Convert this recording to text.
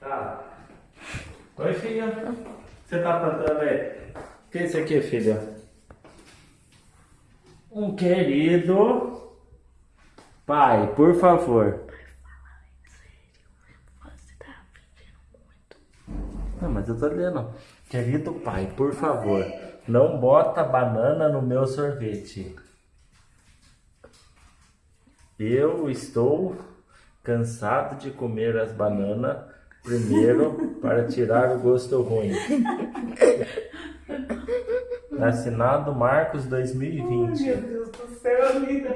Tá. Oi, filha. Você tá plantando aí? O que é isso aqui, filha? Um querido pai, por favor. Não, mas eu tô lendo. Querido pai, por favor, não bota banana no meu sorvete. Eu estou cansado de comer as bananas primeiro para tirar o gosto ruim. Assinado Marcos 2020. Deus do céu, amiga,